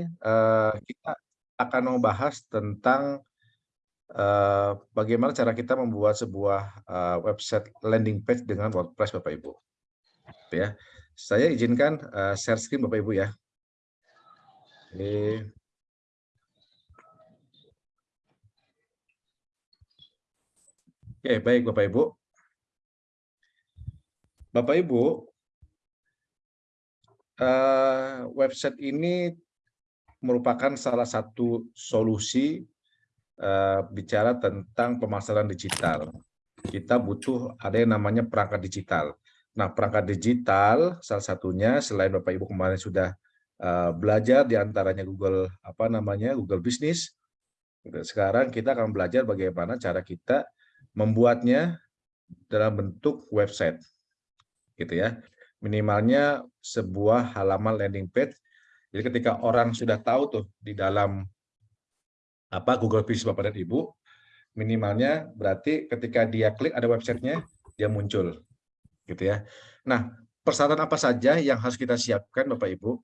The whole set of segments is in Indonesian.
uh, kita akan membahas tentang uh, bagaimana cara kita membuat sebuah uh, website landing page dengan WordPress Bapak Ibu. Ya, saya izinkan uh, share screen Bapak Ibu ya. Oke. Oke, baik Bapak Ibu. Bapak Ibu, uh, website ini merupakan salah satu solusi uh, bicara tentang pemasaran digital. Kita butuh ada yang namanya perangkat digital. Nah, perangkat digital salah satunya selain Bapak Ibu kemarin sudah uh, belajar di antaranya Google apa namanya Google Business. Sekarang kita akan belajar bagaimana cara kita membuatnya dalam bentuk website, gitu ya minimalnya sebuah halaman landing page. Jadi ketika orang sudah tahu tuh di dalam apa Google Business Bapak dan Ibu, minimalnya berarti ketika dia klik ada websitenya, dia muncul. gitu ya. Nah, persyaratan apa saja yang harus kita siapkan Bapak Ibu?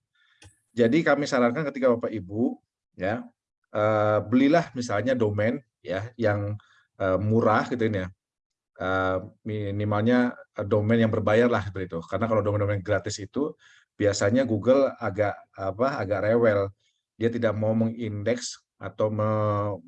Jadi kami sarankan ketika Bapak Ibu ya uh, belilah misalnya domain ya yang uh, murah gitu ya uh, minimalnya eh, domain yang berbayar lah seperti itu. Karena kalau domain-domain gratis itu biasanya Google agak apa agak rewel. Dia tidak mau mengindeks atau me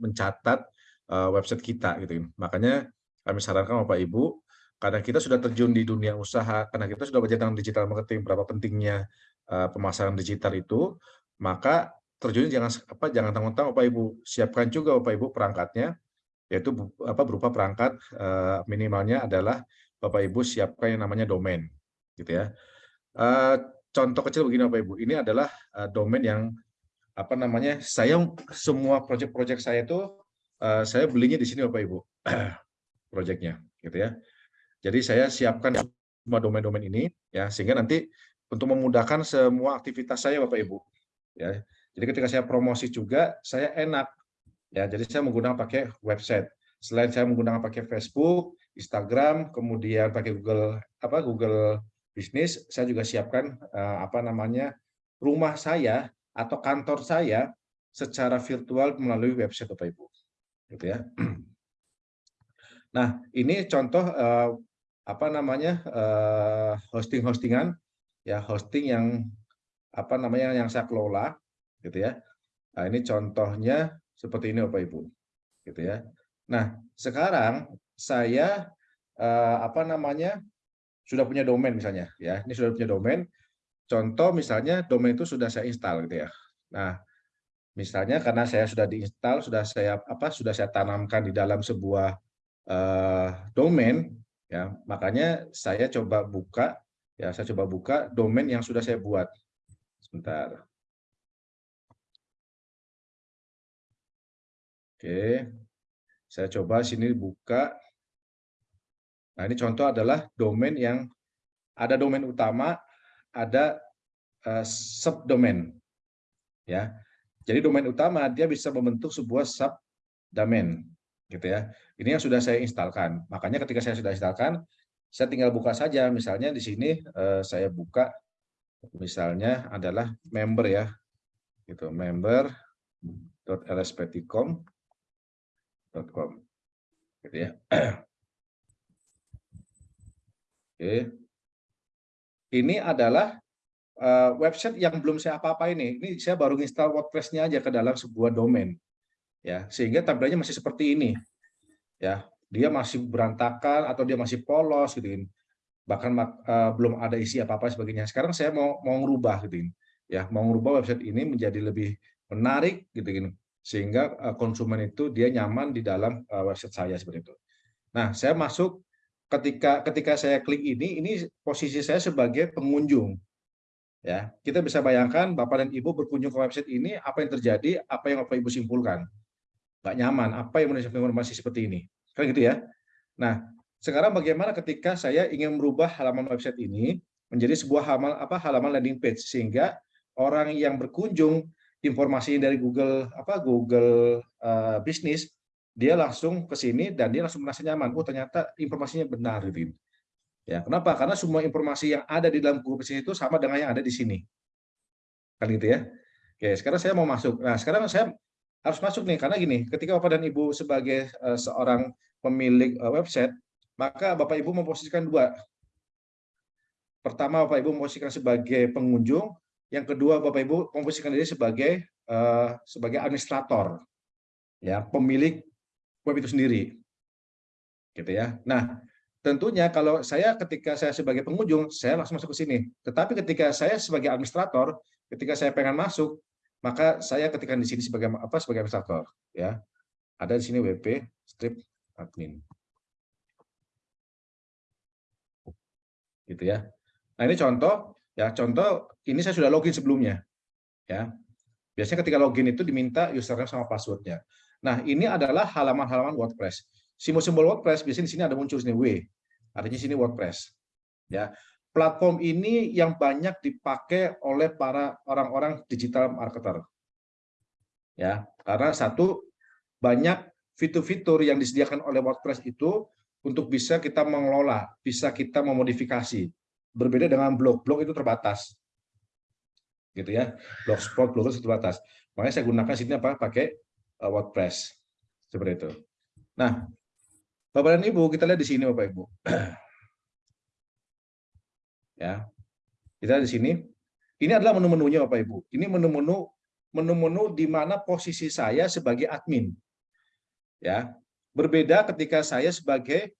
mencatat uh, website kita gitu. Makanya kami sarankan Bapak Ibu karena kita sudah terjun di dunia usaha, karena kita sudah belajar tentang digital marketing, berapa pentingnya uh, pemasaran digital itu, maka terjun jangan apa jangan tanggung-tanggung Bapak Ibu, siapkan juga Bapak Ibu perangkatnya yaitu apa berupa perangkat uh, minimalnya adalah Bapak Ibu siapkan yang namanya domain gitu ya. Contoh kecil begini Bapak Ibu, ini adalah uh, domain yang apa namanya? Saya semua proyek-proyek saya itu uh, saya belinya di sini Bapak Ibu. proyeknya gitu ya. Jadi saya siapkan semua domain-domain ini ya sehingga nanti untuk memudahkan semua aktivitas saya Bapak Ibu ya. Jadi ketika saya promosi juga saya enak Ya, jadi saya menggunakan pakai website. Selain saya menggunakan pakai Facebook, Instagram, kemudian pakai Google apa Google Business, saya juga siapkan uh, apa namanya rumah saya atau kantor saya secara virtual melalui website Bapak Ibu. Gitu ya. Nah, ini contoh uh, apa namanya uh, hosting-hostingan ya hosting yang apa namanya yang saya kelola gitu ya. Nah, ini contohnya seperti ini Bapak Ibu. Gitu ya. Nah, sekarang saya eh, apa namanya? Sudah punya domain misalnya ya. Ini sudah punya domain. Contoh misalnya domain itu sudah saya install gitu ya. Nah, misalnya karena saya sudah diinstal, sudah saya apa? sudah saya tanamkan di dalam sebuah eh, domain ya. Makanya saya coba buka ya, saya coba buka domain yang sudah saya buat. Sebentar. Oke, saya coba sini buka. Nah, ini contoh adalah domain yang ada domain utama, ada uh, subdomain. Ya. Jadi domain utama dia bisa membentuk sebuah subdomain gitu ya. Ini yang sudah saya instalkan. Makanya ketika saya sudah instalkan, saya tinggal buka saja. Misalnya di sini uh, saya buka misalnya adalah member ya. Gitu, member.lsptcom com gitu ya oke. Ini adalah uh, website yang belum saya apa-apa ini ini saya baru install WordPress-nya aja ke dalam sebuah domain ya. Sehingga tampilannya masih seperti ini ya. Dia masih berantakan atau dia masih polos gitu bahkan uh, belum ada isi apa-apa sebagainya. Sekarang saya mau mau ngerubah gitu ya. Mau ngerubah website ini menjadi lebih menarik gitu sehingga eh, konsumen itu dia nyaman di dalam eh, website saya seperti itu. Nah, saya masuk ketika ketika saya klik ini, ini posisi saya sebagai pengunjung. Ya, kita bisa bayangkan Bapak dan Ibu berkunjung ke website ini, apa yang terjadi, apa yang Bapak Ibu simpulkan. Nggak nyaman, apa yang menunjukkan informasi seperti ini. Kan gitu ya. Nah, sekarang bagaimana ketika saya ingin merubah halaman website ini menjadi sebuah halaman apa halaman landing page sehingga orang yang berkunjung informasi dari Google apa Google uh, bisnis dia langsung ke sini dan dia langsung merasa nyaman oh ternyata informasinya benar gitu ya kenapa karena semua informasi yang ada di dalam Google bisnis itu sama dengan yang ada di sini kan gitu ya Oke, sekarang saya mau masuk. Nah, sekarang saya harus masuk nih karena gini, ketika Bapak dan Ibu sebagai uh, seorang pemilik uh, website, maka Bapak Ibu memposisikan dua. Pertama, Bapak Ibu memposisikan sebagai pengunjung, yang kedua Bapak Ibu memposisikan diri sebagai uh, sebagai administrator. Ya, pemilik web itu sendiri. Gitu ya. Nah, tentunya kalau saya ketika saya sebagai pengunjung, saya langsung masuk ke sini. Tetapi ketika saya sebagai administrator, ketika saya pengen masuk, maka saya ketikkan di sini sebagai apa sebagai administrator ya ada di sini WP strip admin gitu ya nah ini contoh ya contoh ini saya sudah login sebelumnya ya biasanya ketika login itu diminta username sama passwordnya nah ini adalah halaman-halaman WordPress simbol-simbol WordPress biasanya di sini ada muncul sini W artinya sini WordPress ya platform ini yang banyak dipakai oleh para orang-orang digital marketer. Ya, karena satu banyak fitur-fitur yang disediakan oleh WordPress itu untuk bisa kita mengelola, bisa kita memodifikasi. Berbeda dengan blog, blog itu terbatas. Gitu ya. Blogspot, blog itu terbatas. Makanya saya gunakan sini apa? Pakai WordPress. Seperti itu. Nah, Bapak dan Ibu, kita lihat di sini Bapak Ibu. ya kita di sini ini adalah menu-menunya Bapak Ibu ini menu-menu menu-menu di mana posisi saya sebagai admin ya berbeda ketika saya sebagai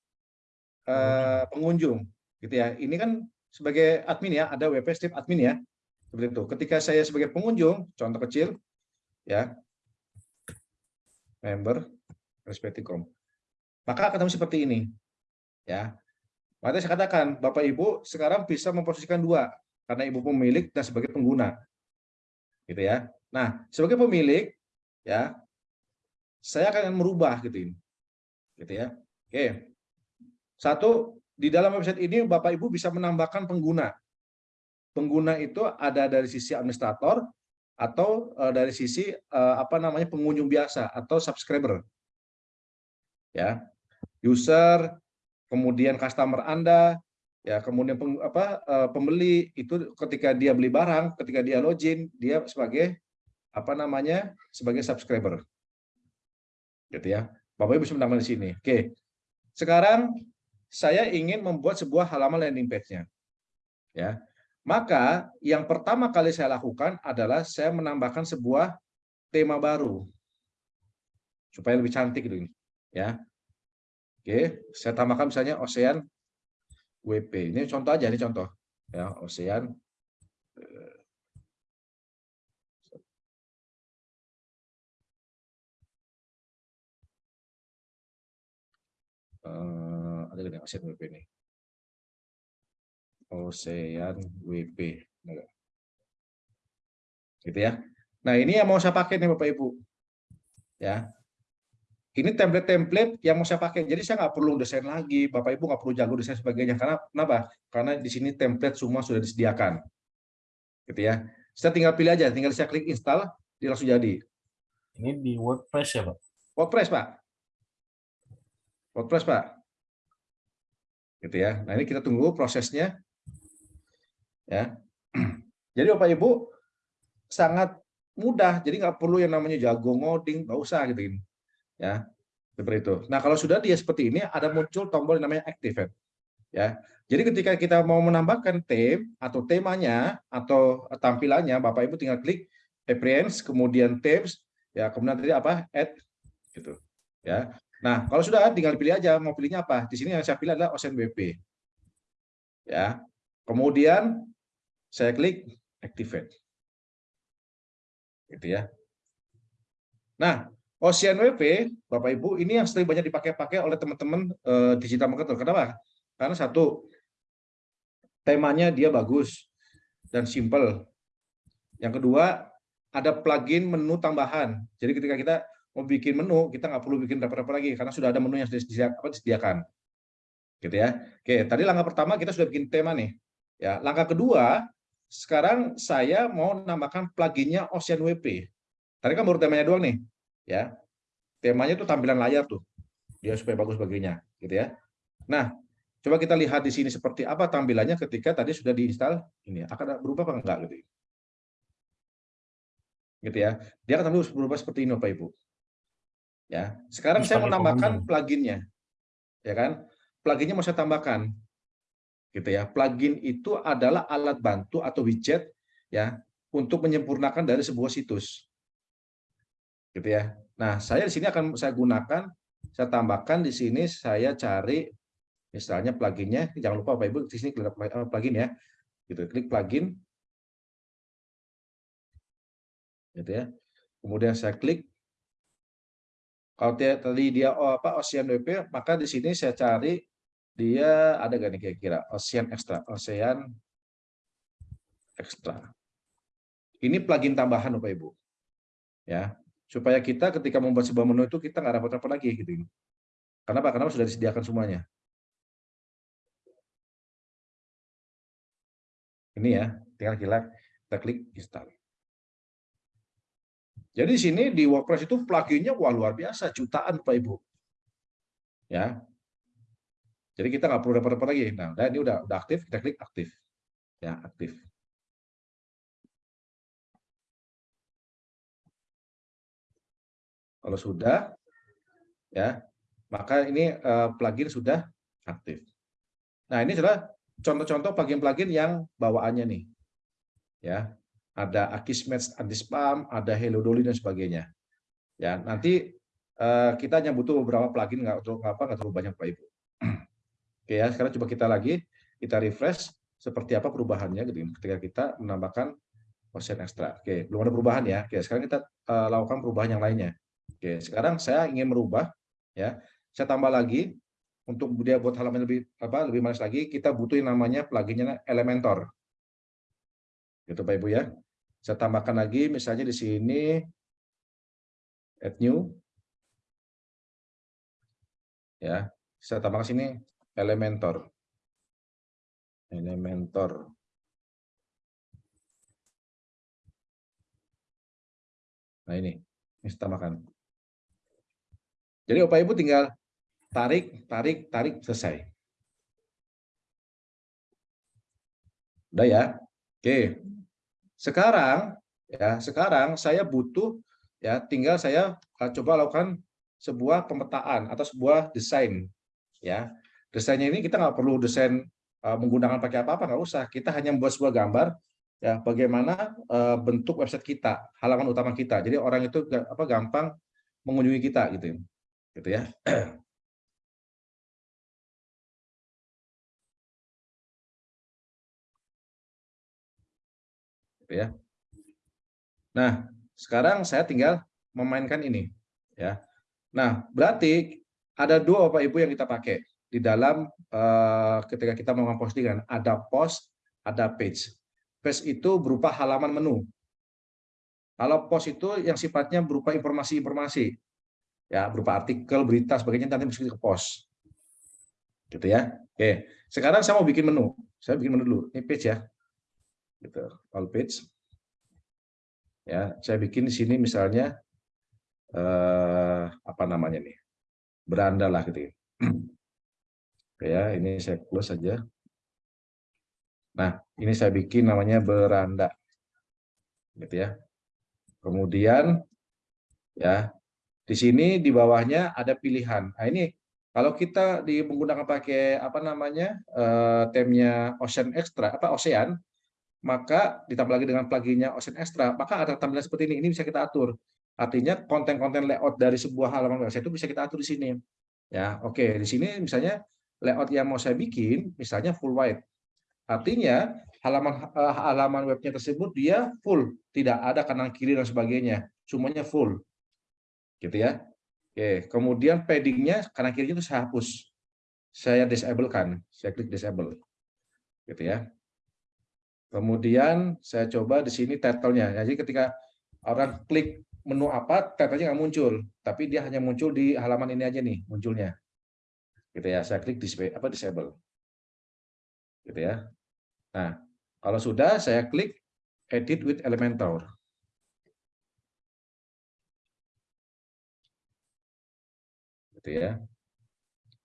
uh, pengunjung gitu ya ini kan sebagai admin ya ada WP strip admin ya seperti itu ketika saya sebagai pengunjung contoh kecil ya member respektikom maka akan seperti ini ya Makanya saya katakan, Bapak Ibu sekarang bisa memposisikan dua, karena Ibu pemilik dan sebagai pengguna. Gitu ya. Nah, sebagai pemilik, ya, saya akan merubah gitu ini. Gitu ya. Oke. Satu, di dalam website ini Bapak Ibu bisa menambahkan pengguna. Pengguna itu ada dari sisi administrator atau uh, dari sisi uh, apa namanya pengunjung biasa atau subscriber. Ya. User, kemudian customer Anda, ya kemudian peng, apa eh, pembeli itu ketika dia beli barang, ketika dia login, dia sebagai apa namanya? sebagai subscriber. Gitu ya. Bapak Ibu bisa di sini. Oke. Sekarang saya ingin membuat sebuah halaman landing page-nya. Ya. Maka yang pertama kali saya lakukan adalah saya menambahkan sebuah tema baru supaya lebih cantik gitu ini. Ya. Oke, saya tambahkan misalnya Ocean WP. Ini contoh aja, ini contoh. Ya, Ocean uh, ada gini Ocean WP ini. Ocean WP. Gitu ya. Nah, ini yang mau saya pakai nih Bapak Ibu. Ya, ini template-template yang mau saya pakai. Jadi saya nggak perlu desain lagi, Bapak Ibu nggak perlu jago desain sebagainya. Karena kenapa? Karena di sini template semua sudah disediakan. Gitu ya. Saya tinggal pilih aja, tinggal saya klik install, dia langsung jadi. Ini di WordPress ya, Pak? WordPress, Pak. WordPress, Pak. Gitu ya. Nah, ini kita tunggu prosesnya. Ya. Jadi Bapak Ibu sangat mudah, jadi nggak perlu yang namanya jago ngoding, nggak usah gitu ya seperti itu. Nah kalau sudah dia seperti ini ada muncul tombol yang namanya activate ya. Jadi ketika kita mau menambahkan theme atau temanya atau tampilannya Bapak Ibu tinggal klik appearance kemudian themes ya kemudian tadi apa add gitu ya. Nah kalau sudah tinggal pilih aja mau pilihnya apa. Di sini yang saya pilih adalah Ocean WP ya. Kemudian saya klik activate gitu ya. Nah, Ocean WP, Bapak Ibu, ini yang sering banyak dipakai-pakai oleh teman-teman uh, digital marketer. Kenapa? Karena satu, temanya dia bagus dan simple. Yang kedua, ada plugin menu tambahan. Jadi ketika kita mau bikin menu, kita nggak perlu bikin berapa-berapa lagi karena sudah ada menu yang disediakan. Gitu ya. Oke, tadi langkah pertama kita sudah bikin tema nih. Ya, langkah kedua, sekarang saya mau nambahkan pluginnya Ocean WP. Tadi kan baru temanya doang nih ya temanya itu tampilan layar tuh dia supaya bagus baginya gitu ya nah coba kita lihat di sini seperti apa tampilannya ketika tadi sudah diinstal ini akan berubah apa enggak gitu gitu ya. Dia akan terus berubah seperti ini Bapak Ibu. Ya, sekarang Terus saya menambahkan pengunjung. pluginnya, ya kan? Pluginnya mau saya tambahkan, gitu ya. Plugin itu adalah alat bantu atau widget, ya, untuk menyempurnakan dari sebuah situs, gitu ya. Nah, saya di sini akan saya gunakan, saya tambahkan di sini saya cari misalnya pluginnya, jangan lupa Bapak Ibu di sini klik eh, plugin ya, gitu. Klik plugin, gitu ya. Kemudian saya klik kalau tadi dia oh, apa Ocean WP, maka di sini saya cari dia ada gak nih kira-kira Ocean Extra, Ocean Extra. Ini plugin tambahan Bapak Ibu. Ya, supaya kita ketika membuat sebuah menu itu kita nggak repot-repot lagi gitu. Kenapa? Karena sudah disediakan semuanya. Ini ya, tinggal kita, kita klik install. Jadi di sini di WordPress itu pluginnya wah luar biasa, jutaan Pak Ibu. Ya. Jadi kita nggak perlu repot-repot lagi. Nah, ini udah udah aktif, kita klik aktif. Ya, aktif. Kalau sudah, ya, maka ini eh, plugin sudah aktif. Nah, ini adalah contoh-contoh plugin-plugin yang bawaannya nih. Ya, ada Akismet anti-spam, ada Hello Dolly dan sebagainya. Ya, nanti eh, kita hanya butuh beberapa plugin nggak terlalu apa nggak terlalu banyak Pak Ibu. Oke ya, sekarang coba kita lagi kita refresh seperti apa perubahannya gitu ketika kita menambahkan Ocean Extra. Oke, belum ada perubahan ya. Oke, sekarang kita eh, lakukan perubahan yang lainnya. Oke, sekarang saya ingin merubah ya. Saya tambah lagi untuk dia buat halaman lebih apa lebih manis lagi, kita butuh yang namanya pluginnya Elementor. Gitu Pak Ibu ya. Saya tambahkan lagi misalnya di sini add new. Ya, saya tambahkan sini Elementor. Elementor. Nah ini, ini tambahkan. Jadi Bapak Ibu tinggal tarik, tarik, tarik, selesai. Udah ya? Oke. Sekarang ya, sekarang saya butuh ya tinggal saya uh, coba lakukan sebuah pemetaan atau sebuah desain ya. Desainnya ini kita nggak perlu desain uh, menggunakan pakai apa-apa nggak usah. Kita hanya membuat sebuah gambar ya bagaimana uh, bentuk website kita, halaman utama kita. Jadi orang itu apa gampang mengunjungi kita gitu. Gitu ya. Gitu ya. Nah, sekarang saya tinggal memainkan ini ya. Nah, berarti ada dua Bapak Ibu yang kita pakai di dalam uh, ketika kita melakukan postingan, ada post, ada page. Page itu berupa halaman menu. Kalau post itu yang sifatnya berupa informasi-informasi. Ya, berupa artikel, berita, sebagainya nanti mesti ke post. Gitu ya. Oke, sekarang saya mau bikin menu. Saya bikin menu dulu. Ini page ya gitu all page ya saya bikin di sini misalnya eh, apa namanya nih beranda lah gitu ya. ini saya close saja nah ini saya bikin namanya beranda gitu ya kemudian ya di sini di bawahnya ada pilihan nah ini kalau kita di menggunakan pakai apa namanya eh, temnya Ocean Extra apa Ocean maka ditambah lagi dengan pluginnya Ocean Extra, maka ada tampilan seperti ini. Ini bisa kita atur. Artinya konten-konten layout dari sebuah halaman website itu bisa kita atur di sini. Ya, oke. Di sini misalnya layout yang mau saya bikin, misalnya full white. Artinya halaman uh, halaman webnya tersebut dia full, tidak ada kanan kiri dan sebagainya, semuanya full. Gitu ya. Oke, kemudian paddingnya kanan kirinya itu saya hapus. Saya disable kan, saya klik disable. Gitu ya. Kemudian saya coba di sini title-nya. Jadi ketika orang klik menu apa, title-nya nggak muncul, tapi dia hanya muncul di halaman ini aja nih munculnya. Gitu ya. Saya klik display apa disable. Gitu ya. Nah, kalau sudah saya klik edit with Elementor. Gitu ya.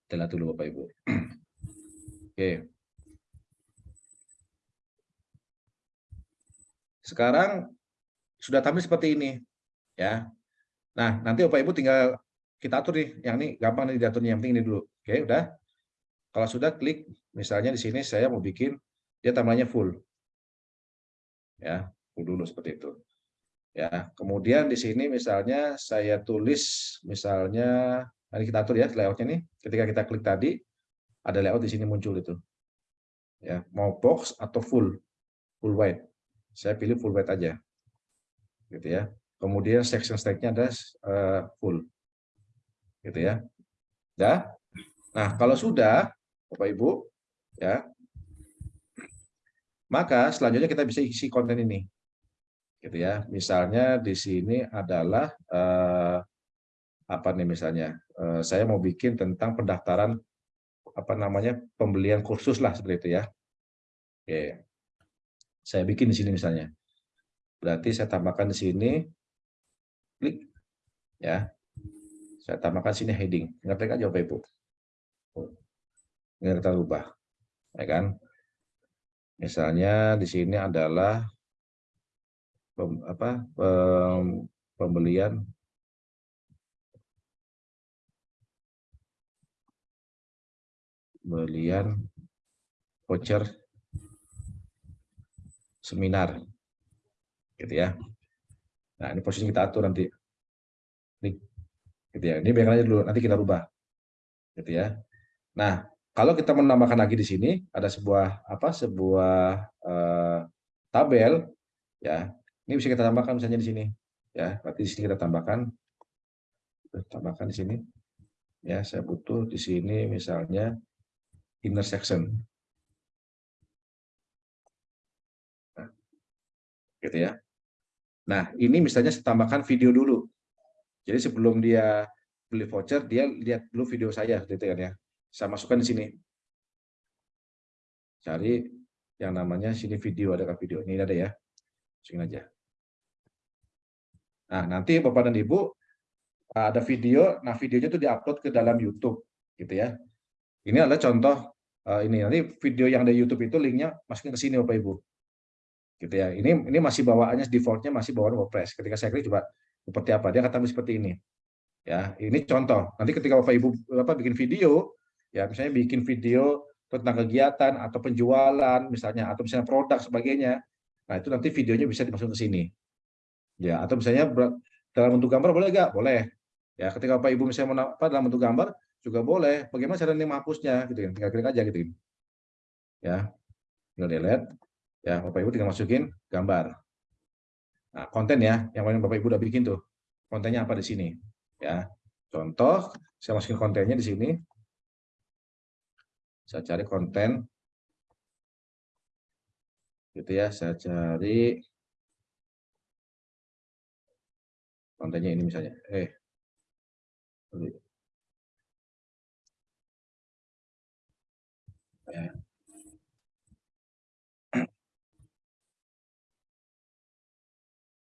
Lihat dulu Bapak Ibu. Oke. Sekarang sudah tampil seperti ini. Ya. Nah, nanti Bapak Ibu tinggal kita atur nih. Yang ini gampang nih diaturnya. Yang penting ini dulu. Oke, udah. Kalau sudah klik, misalnya di sini saya mau bikin dia tampilannya full. Ya, full dulu seperti itu. Ya, kemudian di sini misalnya saya tulis misalnya ini kita atur ya layoutnya nih. Ketika kita klik tadi ada layout di sini muncul itu. Ya, mau box atau full, full white. Saya pilih full white aja. Gitu ya. Kemudian section stack-nya ada uh, full. Gitu ya. Ya. Nah, kalau sudah Bapak Ibu, ya. Maka selanjutnya kita bisa isi konten ini. Gitu ya. Misalnya di sini adalah uh, apa nih misalnya? Uh, saya mau bikin tentang pendaftaran apa namanya? pembelian kursus lah seperti itu ya. Oke. Saya bikin di sini misalnya. Berarti saya tambahkan di sini klik ya. Saya tambahkan sini heading. Ngetik aja Bapak Ibu. Ini kita ubah. Ya kan? Misalnya di sini adalah pem, apa pem, pembelian pembelian voucher seminar gitu ya nah ini posisi kita atur nanti ini gitu ya ini biarkan aja dulu nanti kita rubah gitu ya nah kalau kita menambahkan lagi di sini ada sebuah apa sebuah uh, tabel ya ini bisa kita tambahkan misalnya di sini ya berarti di sini kita tambahkan tambahkan di sini ya saya butuh di sini misalnya intersection gitu ya. Nah, ini misalnya saya tambahkan video dulu. Jadi sebelum dia beli voucher, dia lihat dulu video saya, gitu kan ya. Saya masukkan di sini. Cari yang namanya sini video, adakah video? Ini ada ya. Masukin aja. Nah, nanti Bapak dan Ibu ada video, nah videonya itu diupload ke dalam YouTube, gitu ya. Ini adalah contoh uh, ini nanti video yang ada YouTube itu linknya masukin ke sini Bapak Ibu gitu ya. Ini ini masih bawaannya defaultnya masih bawaan WordPress. Ketika saya klik coba seperti apa, dia kata seperti ini. Ya, ini contoh. Nanti ketika Bapak Ibu apa bikin video, ya misalnya bikin video tentang kegiatan atau penjualan misalnya atau misalnya produk sebagainya. Nah, itu nanti videonya bisa dimasukkan ke sini. Ya, atau misalnya dalam bentuk gambar boleh enggak? Boleh. Ya, ketika Bapak Ibu misalnya mau apa dalam bentuk gambar juga boleh. Bagaimana cara ini menghapusnya gitu kan. Tinggal klik aja gitu. Ya. Tinggal delete Ya, Bapak Ibu tinggal masukin gambar. Nah, konten ya, yang paling Bapak Ibu udah bikin tuh. Kontennya apa di sini? Ya. Contoh, saya masukin kontennya di sini. Saya cari konten. Gitu ya, saya cari kontennya ini misalnya. Eh. Ya.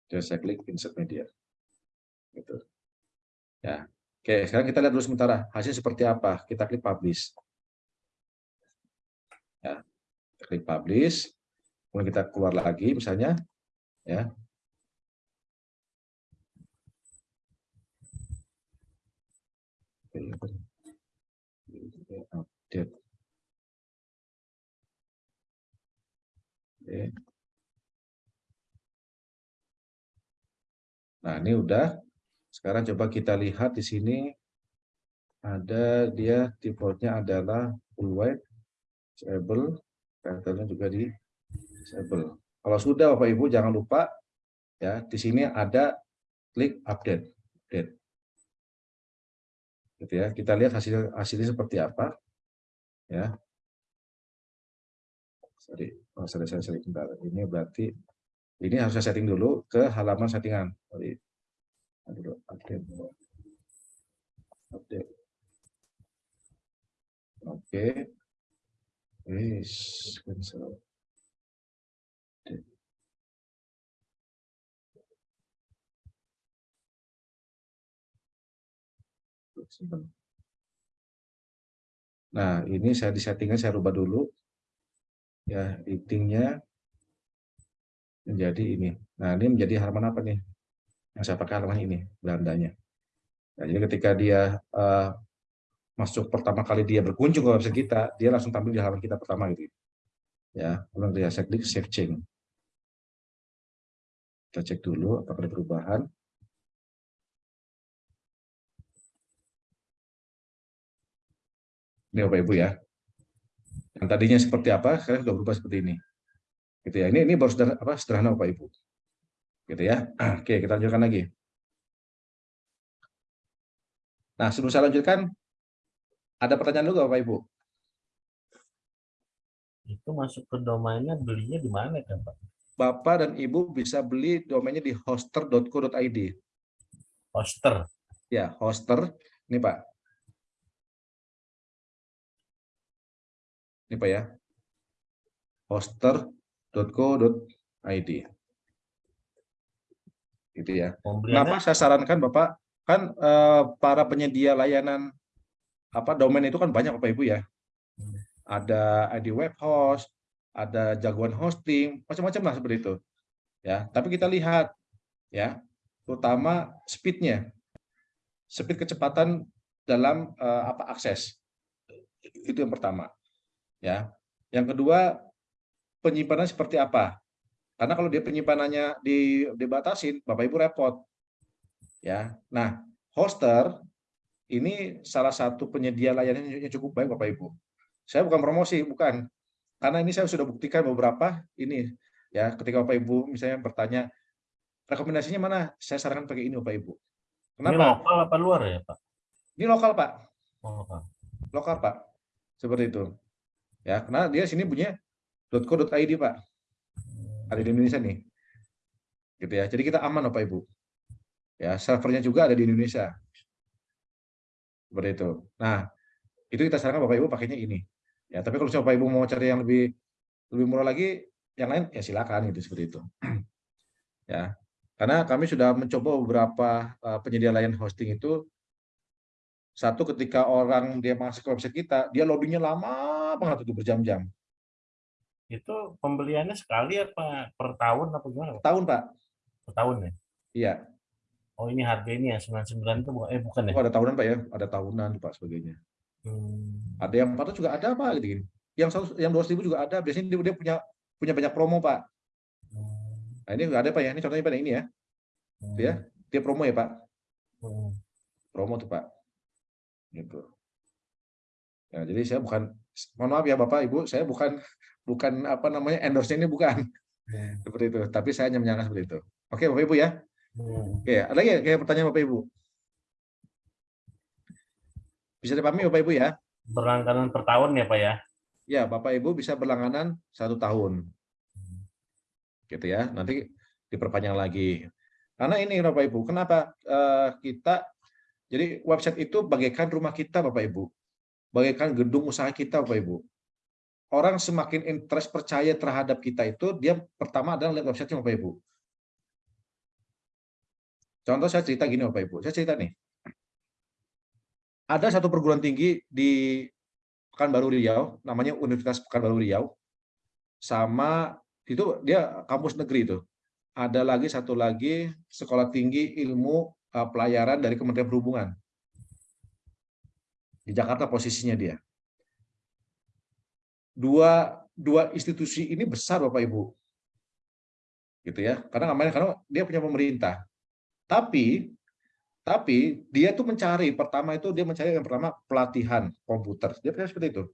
Jadi saya klik insert media. Gitu. Ya. Oke, sekarang kita lihat dulu sementara hasil seperti apa. Kita klik publish. Ya. Klik publish. Kemudian kita keluar lagi misalnya ya. Nah, ini udah. Sekarang coba kita lihat di sini ada dia defaultnya adalah full white, disable, filternya juga di disable. Kalau sudah Bapak Ibu jangan lupa ya di sini ada klik update. update. Gitu ya. Kita lihat hasil hasilnya seperti apa. Ya. Sorry, oh, sorry saya sorry, Ini berarti ini harus saya setting dulu ke halaman settingan. Update. Update. Oke. Cancel. Nah, ini saya di settingan saya rubah dulu. Ya, editingnya menjadi ini. Nah, ini menjadi halaman apa nih? Yang saya pakai halaman ini, Belandanya. Nah, jadi ketika dia uh, masuk pertama kali dia berkunjung ke website kita, dia langsung tampil di halaman kita pertama gitu. Ya, kemudian dia saya klik save change. Kita cek dulu apakah ada perubahan. Ini Bapak Ibu ya. Yang tadinya seperti apa, sekarang sudah berubah seperti ini. Gitu ya. Ini ini baru sederhana, apa, sederhana Bapak Ibu. Gitu ya. Oke, kita lanjutkan lagi. Nah, sebelum saya lanjutkan, ada pertanyaan dulu Bapak Ibu? Itu masuk ke domainnya belinya di mana kan Pak? Bapak dan Ibu bisa beli domainnya di hoster.co.id. Hoster. Ya, hoster. Ini Pak. Ini Pak ya. hoster.co.id. Gitu ya. Kenapa saya sarankan Bapak? Kan eh, para penyedia layanan apa domain itu kan banyak Bapak Ibu ya. Hmm. Ada ID web host, ada jagoan hosting, macam-macam lah seperti itu. Ya, tapi kita lihat ya, terutama speednya, speed kecepatan dalam uh, apa akses. Itu yang pertama. Ya. Yang kedua, penyimpanan seperti apa? Karena kalau dia penyimpanannya di, dibatasin, Bapak Ibu repot. Ya. Nah, hoster ini salah satu penyedia layanan yang cukup baik Bapak Ibu. Saya bukan promosi, bukan. Karena ini saya sudah buktikan beberapa ini ya ketika Bapak Ibu misalnya bertanya rekomendasinya mana? Saya sarankan pakai ini Bapak Ibu. Kenapa? Ini lokal apa luar ya, Pak? Ini lokal, Pak. Oh, lokal. Lokal, Pak. Seperti itu. Ya, karena dia sini punya .co.id, Pak. Ada di Indonesia nih. Gitu ya. Jadi kita aman Bapak Ibu. Ya, servernya juga ada di Indonesia. Seperti itu. Nah, itu kita sarankan Bapak Ibu pakainya ini. Ya, tapi kalau Bapak Ibu mau cari yang lebih lebih murah lagi, yang lain ya silakan gitu seperti itu. ya. Karena kami sudah mencoba beberapa uh, penyedia layanan hosting itu satu ketika orang dia masuk ke website kita, dia loadingnya lama banget itu berjam-jam. Itu pembeliannya sekali apa per tahun apa gimana? Tahun, Pak. Per tahun ya? Iya. Oh, ini harga ini ya 99 itu eh bukan ya? Oh, ada tahunan, Pak ya. Ada tahunan, Pak sebagainya. Hmm. Ada yang 400 juga ada, Pak gitu. Yang 100, yang 200 ribu juga ada. Biasanya dia, dia punya punya banyak promo, Pak. Hmm. Nah, ini ada Pak ya. Ini contohnya pada ini ya. Hmm. ya. Dia promo ya, Pak. Hmm. Promo tuh, Pak. Gitu. Ya, jadi saya bukan mohon maaf ya Bapak Ibu, saya bukan bukan apa namanya endorse ini bukan. Hmm. Seperti itu. Tapi saya hanya menyangka seperti itu. Oke, Bapak Ibu ya. Oke, ada lagi kayak pertanyaan Bapak Ibu? Bisa dipahami Bapak Ibu ya? Berlangganan per tahun ya Pak ya? Ya, Bapak Ibu bisa berlangganan satu tahun. Gitu ya, nanti diperpanjang lagi. Karena ini Bapak Ibu, kenapa uh, kita, jadi website itu bagaikan rumah kita Bapak Ibu. Bagaikan gedung usaha kita Bapak Ibu. Orang semakin interest percaya terhadap kita itu, dia pertama adalah lihat website Bapak Ibu. Contoh saya cerita gini Bapak Ibu, saya cerita nih ada satu perguruan tinggi di Pekanbaru Riau, namanya Universitas Pekanbaru Riau, sama itu dia kampus negeri itu. Ada lagi satu lagi sekolah tinggi ilmu uh, pelayaran dari Kementerian Perhubungan. Di Jakarta posisinya dia. Dua dua institusi ini besar Bapak Ibu. Gitu ya. Karena namanya karena dia punya pemerintah. Tapi tapi dia tuh mencari, pertama itu dia mencari yang pertama pelatihan komputer. Dia punya seperti itu.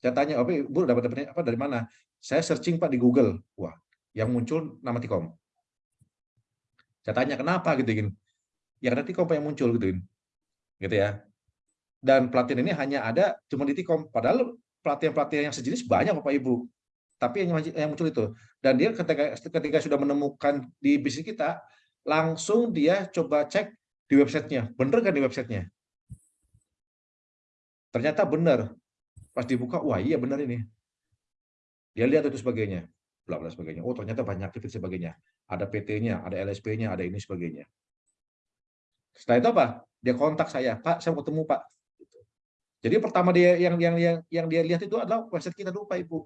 Saya tanya, oh, Bu, dapat apa dari mana? Saya searching Pak di Google. Wah, yang muncul nama Tikom. Saya tanya kenapa gitu kan. Ya karena Tikom yang muncul gitu Gitu ya. Dan pelatihan ini hanya ada cuma di Tikom. Padahal pelatihan-pelatihan yang sejenis banyak Bapak Ibu. Tapi yang, yang muncul itu. Dan dia ketika ketika sudah menemukan di bisnis kita, langsung dia coba cek di websitenya. Bener kan di websitenya? Ternyata benar. Pas dibuka, wah iya benar ini. Dia lihat itu sebagainya. Bla bla sebagainya. Oh ternyata banyak aktivitas sebagainya. Ada PT-nya, ada LSP-nya, ada ini sebagainya. Setelah itu apa? Dia kontak saya, Pak, saya mau ketemu Pak. Jadi pertama dia yang yang yang yang dia lihat itu adalah website kita dulu Pak Ibu.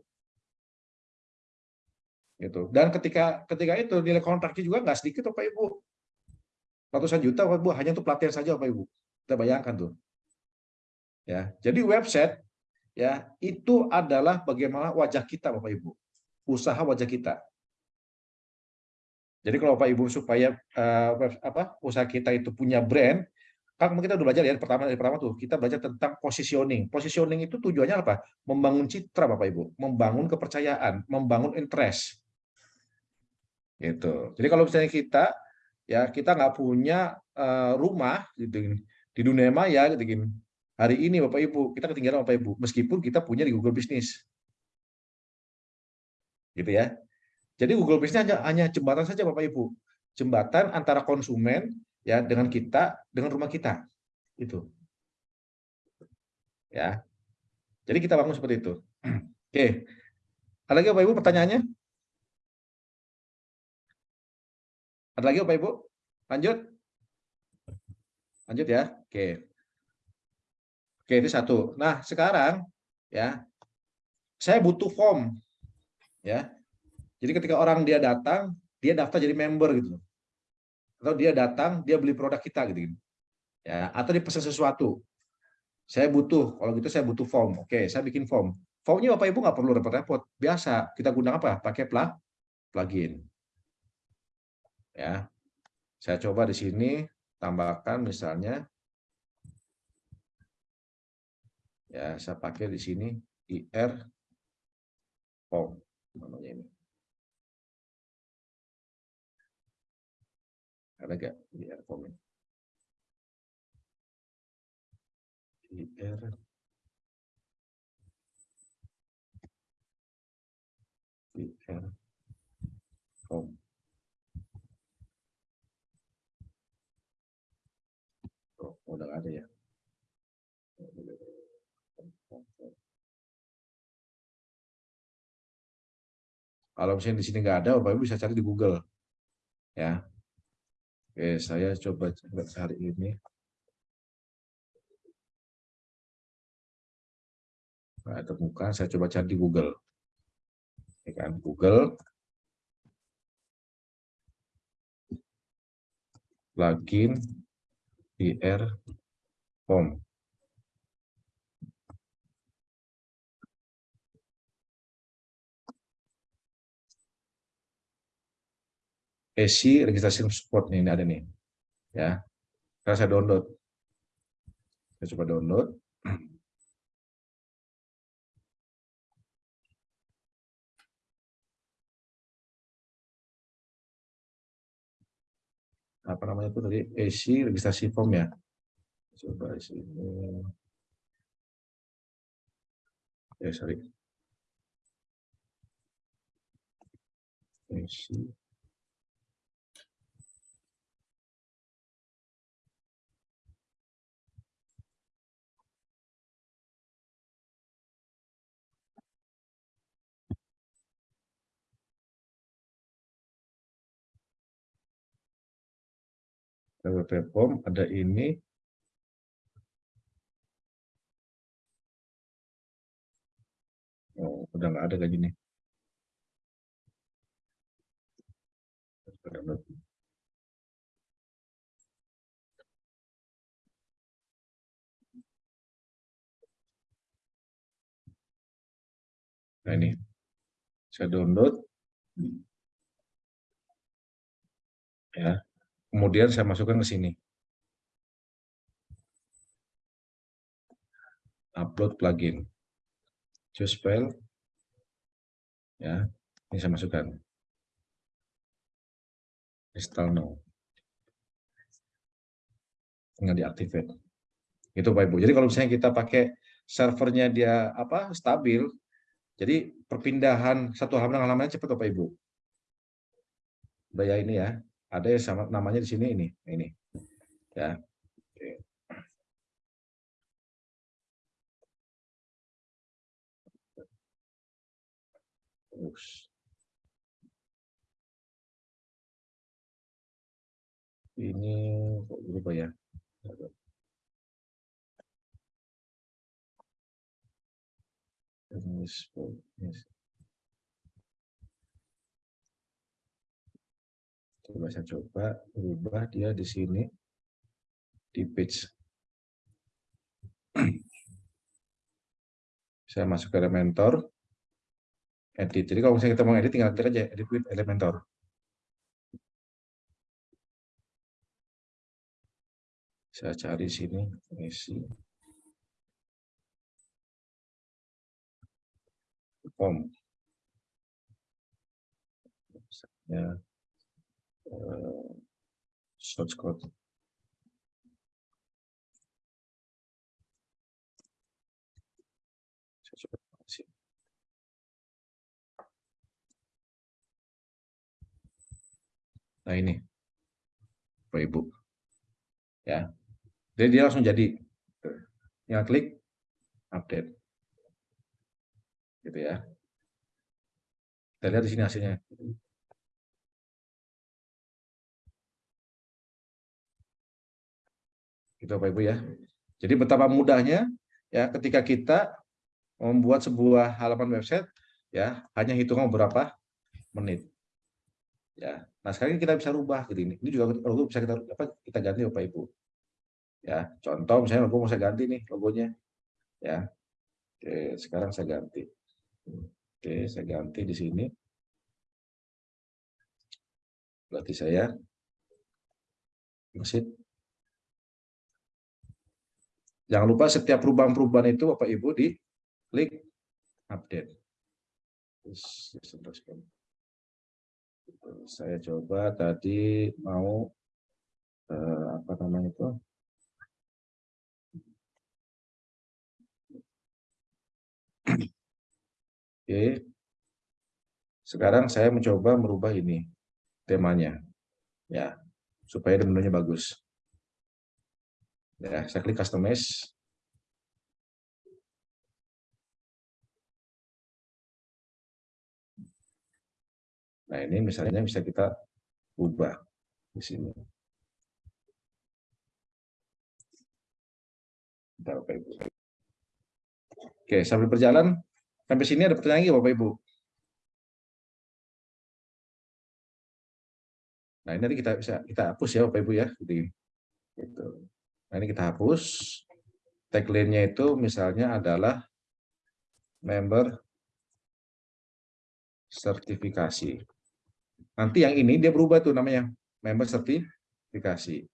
Gitu. Dan ketika ketika itu nilai kontraknya juga nggak sedikit Bapak Ibu. Ratusan juta Bapak Ibu hanya untuk pelatihan saja Bapak Ibu. Kita bayangkan tuh. Ya, jadi website ya itu adalah bagaimana wajah kita Bapak Ibu. Usaha wajah kita. Jadi kalau Bapak Ibu supaya uh, apa usaha kita itu punya brand, kan kita udah belajar ya pertama dari pertama tuh kita belajar tentang positioning. Positioning itu tujuannya apa? Membangun citra Bapak Ibu, membangun kepercayaan, membangun interest. Gitu. Jadi kalau misalnya kita ya kita nggak punya uh, rumah gitu di dunia maya gitu hari ini Bapak Ibu kita ketinggalan Bapak Ibu meskipun kita punya di Google Business. Gitu ya. Jadi Google Business hanya hanya jembatan saja Bapak Ibu. Jembatan antara konsumen ya dengan kita dengan rumah kita. Itu ya. Jadi kita bangun seperti itu. Oke. Ada lagi Bapak Ibu pertanyaannya Ada lagi Bapak Ibu? Lanjut? Lanjut ya. Oke. Oke, itu satu. Nah, sekarang ya saya butuh form ya. Jadi ketika orang dia datang, dia daftar jadi member gitu. Atau dia datang, dia beli produk kita gitu. Ya, atau dia pesan sesuatu. Saya butuh, kalau gitu saya butuh form. Oke, saya bikin form. Formnya Bapak Ibu nggak perlu repot-repot. Biasa, kita gunakan apa? Pakai plugin ya. Saya coba di sini tambahkan misalnya. Ya saya pakai di sini ir form namanya ini. Ada gak ir form ini ir form udah ada ya? Kalau misalnya di sini nggak ada bapak ibu bisa cari di Google. Ya. Oke saya coba cari ini. Nah, temukan saya coba cari di Google. Ya kan? Google. Plugin ir form esi registrasi support nih, ini ada nih. Ya. Sekarang saya download. Saya coba download. apa namanya itu tadi isi registrasi form ya? Coba sini. Ya sorry. Isi WP ada ini. Oh udah nggak ada kayak gini nah ini. Saya download. Ya Kemudian saya masukkan ke sini. Upload plugin. Choose file. Ya, ini saya masukkan. Install now. Tinggal diaktifkan. Itu Pak Ibu. Jadi kalau misalnya kita pakai servernya dia apa stabil, jadi perpindahan satu halaman halamannya cepat Bapak Ibu. Udah ini ya ada yang sama namanya di sini ini ini. Ya. Terus. Ini kok berubah ya Coba saya coba ubah dia di sini di page. Saya masuk ke Elementor. Edit. Jadi kalau misalnya kita mau edit, tinggal klik aja edit with Elementor. Saya cari sini, isi. Form. Misalnya, source code. Nah ini, Bapak Ibu, ya, jadi dia langsung jadi, tinggal klik update, gitu ya. Kita lihat di sini hasilnya. Gitu Bapak Ibu ya. Jadi betapa mudahnya ya ketika kita membuat sebuah halaman website ya hanya hitungan beberapa menit. Ya. Nah, sekarang kita bisa rubah gitu ini. Ini juga logo bisa kita apa kita ganti Bapak Ibu. Ya, contoh misalnya logo mau saya ganti nih logonya. Ya. Oke, sekarang saya ganti. Oke, saya ganti di sini. Berarti saya mesin Jangan lupa setiap perubahan-perubahan itu Bapak Ibu di klik update. Saya coba tadi mau eh, apa namanya itu? Oke. Sekarang saya mencoba merubah ini temanya. Ya, supaya menunya bagus. Ya, saya klik customize. Nah, ini misalnya bisa kita ubah di sini. Bapak Ibu. Oke, sambil berjalan sampai sini ada pertanyaan lagi Bapak Ibu. Nah, ini nanti kita bisa kita hapus ya Bapak Ibu ya, gitu. gitu. Nah, ini kita hapus. Tagline-nya itu misalnya adalah member sertifikasi. Nanti yang ini dia berubah tuh namanya member sertifikasi.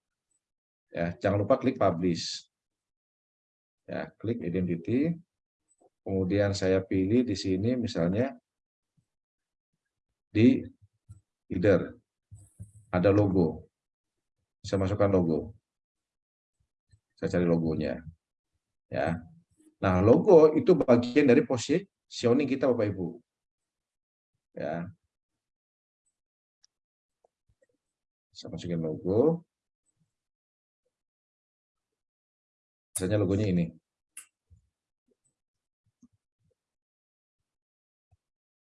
Ya, jangan lupa klik publish. Ya, klik identity. Kemudian saya pilih di sini misalnya di header ada logo. Saya masukkan logo. Saya cari logonya. Ya. Nah, logo itu bagian dari positioning kita Bapak Ibu. Ya. Saya masukin logo. Misalnya logonya ini.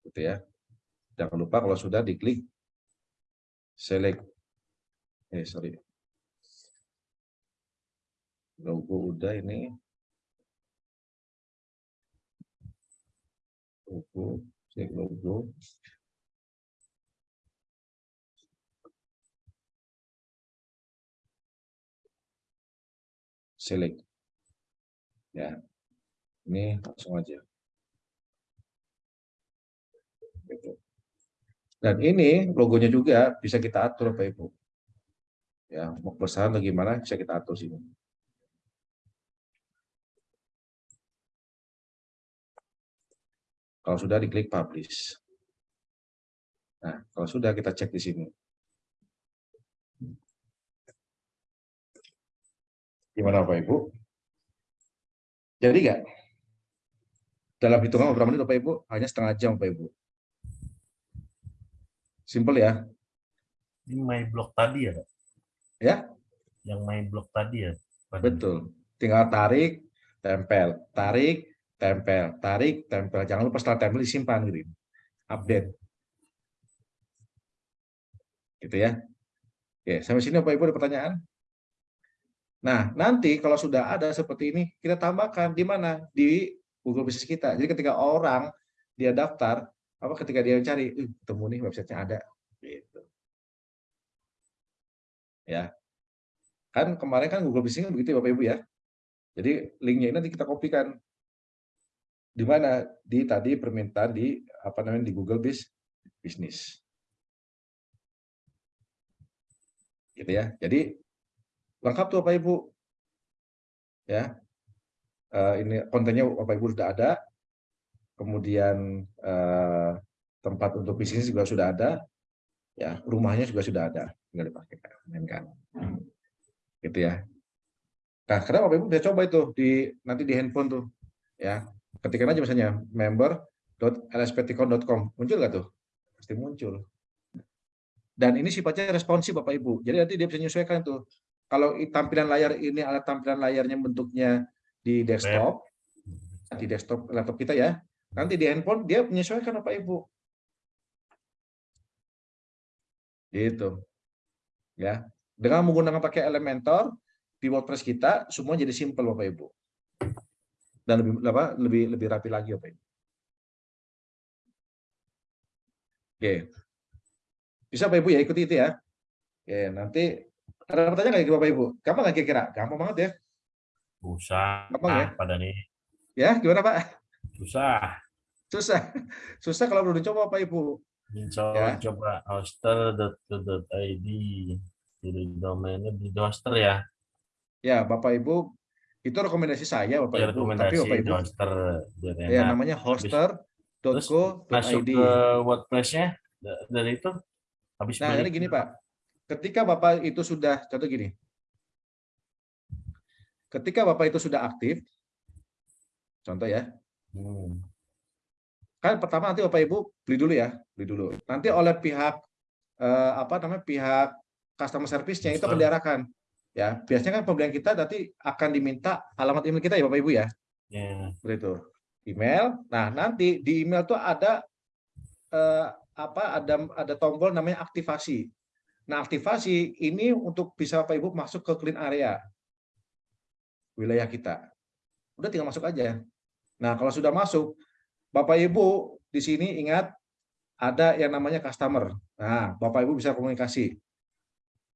Gitu ya. Jangan lupa kalau sudah diklik select eh sorry logo udah ini. Logo cek logo. Select. Ya ini langsung aja. Gitu. dan ini logonya juga bisa kita atur Bapak Ibu. Ya mau besar bagaimana bisa kita atur sini Kalau sudah diklik publish. Nah, kalau sudah kita cek di sini. Gimana Bapak Ibu? Jadi nggak? Dalam hitungan beberapa menit Bapak Ibu, hanya setengah jam Bapak Ibu. Simple ya. Ini my block tadi ya? Ya? Yang my block tadi ya? Betul. Tinggal tarik, tempel, tarik, tempel, tarik, tempel. Jangan lupa setelah tempel disimpan gitu. Update. Gitu ya. Oke, sampai sini Bapak Ibu ada pertanyaan? Nah, nanti kalau sudah ada seperti ini, kita tambahkan di mana? Di Google Business kita. Jadi ketika orang dia daftar, apa ketika dia mencari, uh, ketemu nih websitenya ada. Gitu. Ya. Kan kemarin kan Google Business begitu ya Bapak Ibu ya. Jadi linknya ini nanti kita kopikan di mana di tadi permintaan di apa namanya di Google Bis Business. Gitu ya. Jadi lengkap tuh Bapak Ibu. Ya. Eh, ini kontennya Bapak Ibu sudah ada. Kemudian eh, tempat untuk bisnis juga sudah ada. Ya, rumahnya juga sudah ada. Tinggal dipakai kan. Gitu ya. Nah, karena Bapak Ibu bisa coba itu di nanti di handphone tuh. Ya, ketikkan aja misalnya member.lsptcon.com muncul nggak tuh? Pasti muncul. Dan ini sifatnya responsif bapak ibu. Jadi nanti dia bisa menyesuaikan tuh. Kalau tampilan layar ini alat tampilan layarnya bentuknya di desktop di desktop laptop kita ya. Nanti di handphone dia menyesuaikan bapak ibu. Gitu. Ya. Dengan menggunakan pakai Elementor di WordPress kita semua jadi simple bapak ibu dan lebih apa lebih lebih rapi lagi Bapak Ibu. Oke. Bisa Bapak Ibu ya ikuti itu ya. Oke, nanti ada pertanyaan nggak Bapak Ibu? Gampang nggak kira-kira? Gampang banget ya. Susah. Gampang ya? Pada nih. Ya, gimana Pak? Susah. Susah. Susah kalau belum dicoba Bapak Ibu. Coba, ya. coba hoster.id. Jadi domainnya di hoster ya. Ya, Bapak Ibu itu rekomendasi saya Bapak ya, Ibu. Tapi Bapak Ibu hoster ya namanya hoster.co.id. Masuk ke WordPress-nya dari itu habis Nah, ini gini Pak. Ketika Bapak itu sudah contoh gini. Ketika Bapak itu sudah aktif contoh ya. Hmm. Kan pertama nanti Bapak Ibu beli dulu ya, beli dulu. Nanti oleh pihak eh, apa namanya pihak customer service-nya itu akan diarahkan ya biasanya kan pembelian kita nanti akan diminta alamat email kita ya bapak ibu ya? Yeah. seperti itu. Email nah nanti di email tuh ada eh, apa ada ada tombol namanya aktivasi. Nah aktivasi ini untuk bisa bapak ibu masuk ke clean area wilayah kita. Udah tinggal masuk aja. Nah kalau sudah masuk bapak ibu di sini ingat ada yang namanya customer. Nah bapak ibu bisa komunikasi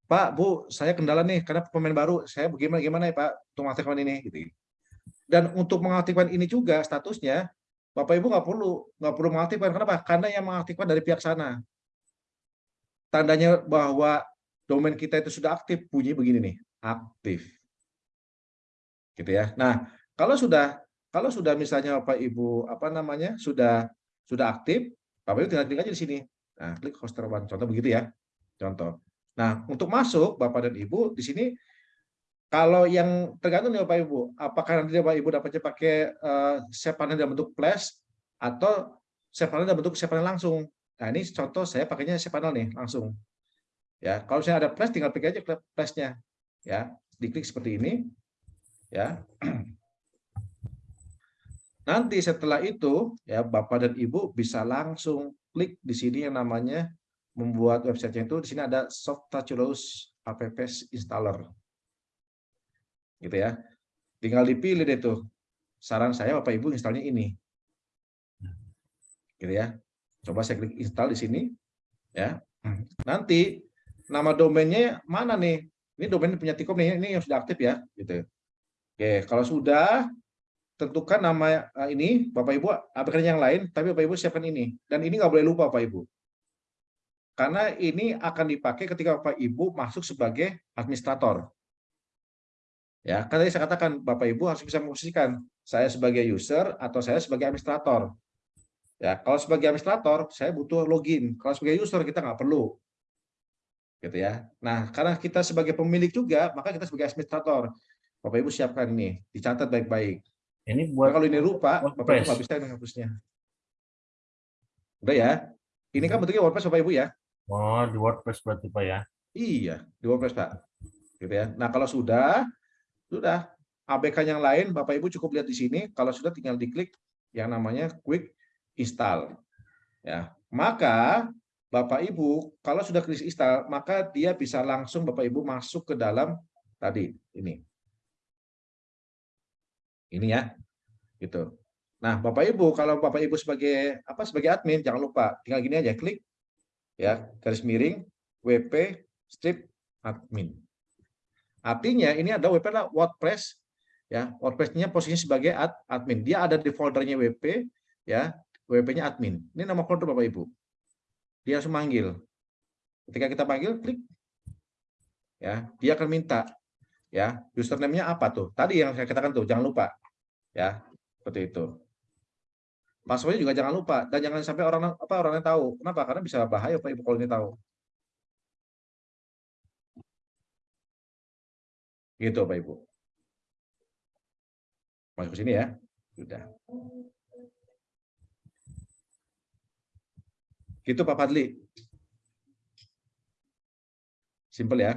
Pak, Bu, saya kendala nih karena pemain baru. Saya bagaimana gimana ya Pak untuk mengaktifkan ini gitu. Dan untuk mengaktifkan ini juga statusnya Bapak Ibu nggak perlu nggak perlu mengaktifkan kenapa? Karena yang mengaktifkan dari pihak sana. Tandanya bahwa domain kita itu sudah aktif bunyi begini nih, aktif. Gitu ya. Nah, kalau sudah kalau sudah misalnya Bapak Ibu apa namanya? sudah sudah aktif, Bapak Ibu tinggal klik aja di sini. Nah, klik hoster one. Contoh begitu ya. Contoh. Nah, untuk masuk Bapak dan Ibu di sini kalau yang tergantung nih Bapak Ibu, apakah nanti Bapak Ibu dapatnya pakai uh, save panel dalam bentuk flash atau save panel dalam bentuk save panel langsung. Nah, ini contoh saya pakainya save panel nih langsung. Ya, kalau saya ada flash tinggal pilih aja flashnya. Ya, diklik seperti ini. Ya. Nanti setelah itu ya Bapak dan Ibu bisa langsung klik di sini yang namanya membuat website itu di sini ada soft touchless app installer. Gitu ya. Tinggal dipilih deh tuh. Saran saya Bapak Ibu installnya ini. Gitu ya. Coba saya klik install di sini ya. Nanti nama domainnya mana nih? Ini domain punya Tikom nih, ini yang sudah aktif ya, gitu. Oke, kalau sudah tentukan nama eh, ini Bapak Ibu aplikasi yang lain, tapi Bapak Ibu siapkan ini. Dan ini nggak boleh lupa Bapak Ibu. Karena ini akan dipakai ketika Bapak Ibu masuk sebagai administrator. Ya, kan tadi saya katakan Bapak Ibu harus bisa memposisikan saya sebagai user atau saya sebagai administrator. Ya, kalau sebagai administrator saya butuh login. Kalau sebagai user kita nggak perlu. Gitu ya. Nah, karena kita sebagai pemilik juga, maka kita sebagai administrator. Bapak Ibu siapkan ini, dicatat baik-baik. Ini buat nah, kalau ini rupa, Bapak Ibu nggak bisa menghapusnya. Udah ya. Ini kan bentuknya WordPress Bapak Ibu ya. Oh, di WordPress berarti Pak ya? Iya, di WordPress Pak. Gitu ya. Nah, kalau sudah, sudah. ABK yang lain, Bapak Ibu cukup lihat di sini. Kalau sudah tinggal diklik yang namanya Quick Install. Ya, maka Bapak Ibu, kalau sudah klik install, maka dia bisa langsung Bapak Ibu masuk ke dalam tadi ini. Ini ya, gitu. Nah, Bapak Ibu, kalau Bapak Ibu sebagai apa sebagai admin, jangan lupa tinggal gini aja klik ya garis miring WP strip admin. Artinya ini ada WP adalah WordPress ya WordPress-nya posisinya sebagai ad, admin. Dia ada di foldernya WP ya, WP-nya admin. Ini nama folder Bapak Ibu. Dia harus manggil. Ketika kita panggil klik ya, dia akan minta ya, username-nya apa tuh? Tadi yang saya katakan tuh, jangan lupa. Ya, seperti itu. Passwordnya juga jangan lupa dan jangan sampai orang apa orangnya tahu. Kenapa? Karena bisa bahaya Pak Ibu kalau ini tahu. Gitu Pak Ibu. Masuk ke sini ya. Sudah. Gitu Pak Fadli. Simple ya.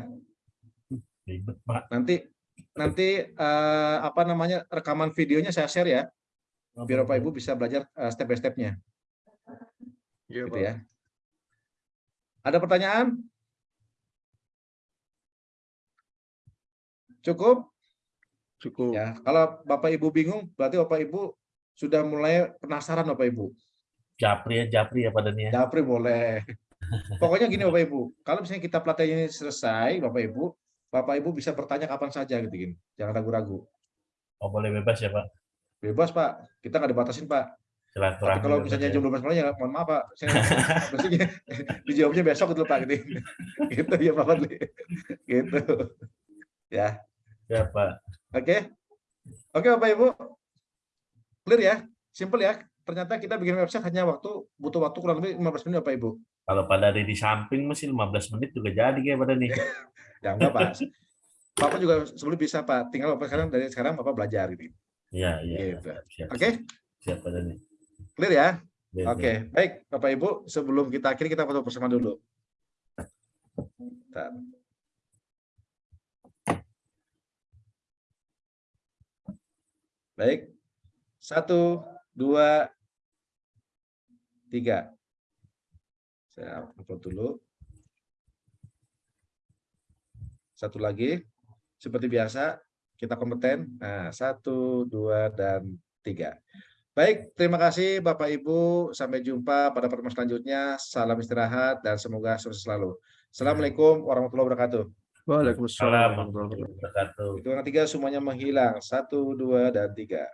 Nanti nanti eh, apa namanya rekaman videonya saya share ya. Biar Bapak Ibu bisa belajar eh, step by step-nya. Iya, Gitu ya. Ada pertanyaan? Cukup? Cukup. Ya, kalau Bapak Ibu bingung, berarti Bapak Ibu sudah mulai penasaran Bapak Ibu. Japri ya, Japri ya pada nih ya. Japri boleh. Pokoknya gini Bapak Ibu, kalau misalnya kita pelatihan ini selesai, Bapak Ibu, Bapak Ibu bisa bertanya kapan saja gitu gini. Jangan ragu-ragu. Oh, boleh bebas ya, Pak. Bebas Pak, kita nggak dibatasin Pak. Tapi Silaturahmi. kalau misalnya ya. jam 12 malam ya mohon maaf Pak. Saya maksudnya dijawabnya besok gitu Pak gitu. gitu ya Pak Fadli. Gitu. Ya. Ya, Pak. Oke. Oke Bapak Ibu. Clear ya? Simple ya. Ternyata kita bikin website hanya waktu butuh waktu kurang lebih 15 menit Bapak Ibu. Kalau pada ada di samping masih 15 menit juga jadi kayak pada nih. Ya enggak Pak. Bapak juga sebelum bisa Pak. Tinggal Bapak sekarang dari sekarang Bapak belajar gitu. Iya, iya. Gitu. Siap, siap, Oke? siap pada nih. Clear ya? Iya, Oke. iya. Baik Bapak Ibu, sebelum kita akhiri kita foto bersama dulu. Bentar. Baik. Satu, dua, tiga. Saya upload dulu. Satu lagi. Seperti biasa, kita kompeten. Nah, satu, dua, dan tiga. Baik, terima kasih Bapak Ibu. Sampai jumpa pada pertemuan selanjutnya. Salam istirahat dan semoga sukses selalu. Assalamualaikum warahmatullahi wabarakatuh. Waalaikumsalam. Salam warahmatullahi wabarakatuh. warahmatullahi wabarakatuh. Hitungan tiga semuanya menghilang. Satu, dua, dan tiga.